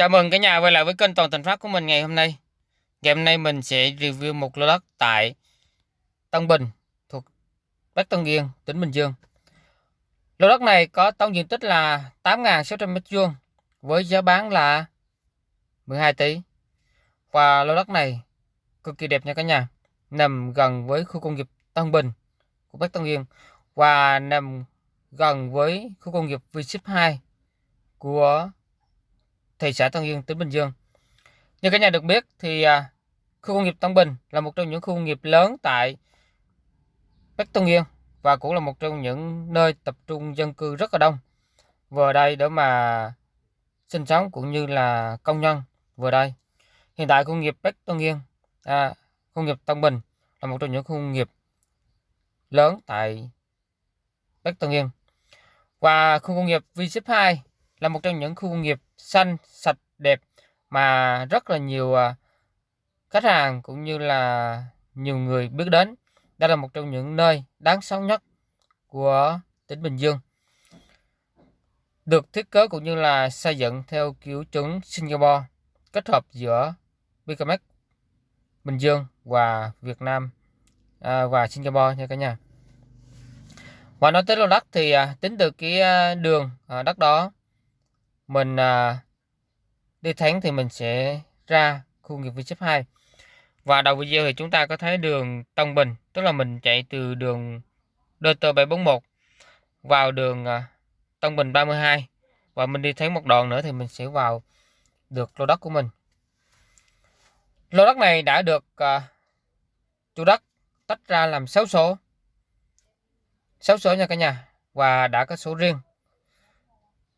Chào mừng cả nhà quay lại với kênh Toàn Thành Phát của mình ngày hôm nay. Ngày hôm nay mình sẽ review một lô đất tại Tân Bình thuộc Bắc Tân Yên, tỉnh Bình Dương. Lô đất này có tổng diện tích là 8.600 m2 với giá bán là 12 tỷ. Và lô đất này cực kỳ đẹp nha cả nhà. Nằm gần với khu công nghiệp Tân Bình của Bắc Tân Yên và nằm gần với khu công nghiệp V-Ship 2 của thị xã Tân Yên, tỉnh Bình Dương. Như cả nhà được biết thì à, khu công nghiệp Tân Bình là một trong những khu công nghiệp lớn tại Bắc Tân Yên và cũng là một trong những nơi tập trung dân cư rất là đông vừa đây để mà sinh sống cũng như là công nhân vừa đây. Hiện tại khu công nghiệp Bắc Tân Yên, à, khu công nghiệp Tân Bình là một trong những khu công nghiệp lớn tại Bắc Tân Yên. Và khu công nghiệp V-Ship 2 là một trong những khu công nghiệp xanh, sạch, đẹp mà rất là nhiều à, khách hàng cũng như là nhiều người biết đến. Đây là một trong những nơi đáng sống nhất của tỉnh Bình Dương. Được thiết kế cũng như là xây dựng theo kiểu chuẩn Singapore, kết hợp giữa Bicamex Bình Dương và Việt Nam à, và Singapore nha cả nhà. Và nói tới lô đất thì à, tính từ cái à, đường à, đất đó mình à, đi thắng thì mình sẽ ra khu nghiệp V 2 và đầu video thì chúng ta có thấy đường Tân Bình tức là mình chạy từ đường DT 741 vào đường à, Tân Bình 32 và mình đi thấy một đoạn nữa thì mình sẽ vào được lô đất của mình. Lô đất này đã được à, chủ đất tách ra làm 6 số. 6 số nha cả nhà. Và đã có số riêng.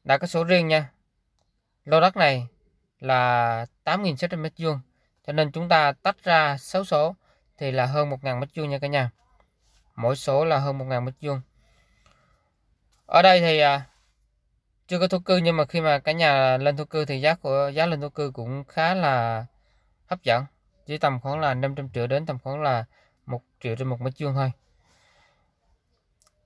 Đã có số riêng nha lô đất này là 8.600 m2 cho nên chúng ta tách ra 6 số thì là hơn 1.000 m2 nha cả nhà. Mỗi số là hơn 1.000 m2 ở đây thì à, chưa có thổ cư nhưng mà khi mà cả nhà lên thổ cư thì giá của giá lên thổ cư cũng khá là hấp dẫn chỉ tầm khoảng là 500 triệu đến tầm khoảng là 1 triệu trên một mét vuông thôi.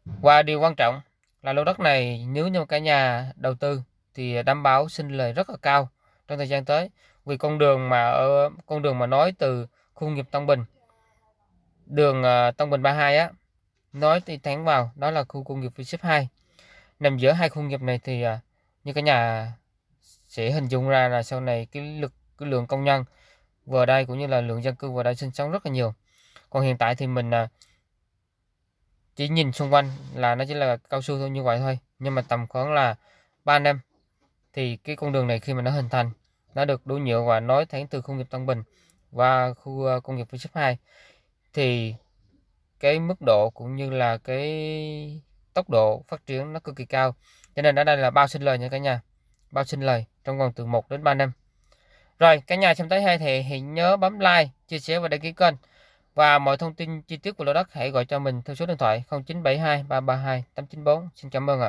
Và điều quan trọng là lô đất này nếu như cả nhà đầu tư thì đảm bảo sinh lời rất là cao trong thời gian tới. Vì con đường mà ở, con đường mà nói từ khu nghiệp Tân Bình, đường à, Tân Bình 32 á, nói thì thẳng vào đó là khu công nghiệp V 2 nằm giữa hai khu nghiệp này thì à, như cả nhà sẽ hình dung ra là sau này cái lực, cái lượng công nhân vừa đây cũng như là lượng dân cư vừa đây sinh sống rất là nhiều. Còn hiện tại thì mình à, chỉ nhìn xung quanh là nó chỉ là cao su thôi, như vậy thôi. Nhưng mà tầm khoảng là 3 năm thì cái con đường này khi mà nó hình thành, nó được đổ nhựa và nối thẳng từ khu nghiệp Tân Bình và khu à, công nghiệp V 2 thì cái mức độ cũng như là cái tốc độ phát triển nó cực kỳ cao. Cho nên ở đây là bao sinh lời nha cả nhà. Bao sinh lời trong vòng từ 1 đến 3 năm. Rồi, cả nhà xem tới hay thì hãy nhớ bấm like, chia sẻ và đăng ký kênh. Và mọi thông tin chi tiết của lô đất hãy gọi cho mình theo số điện thoại 0972 332 894 xin cảm ơn ạ.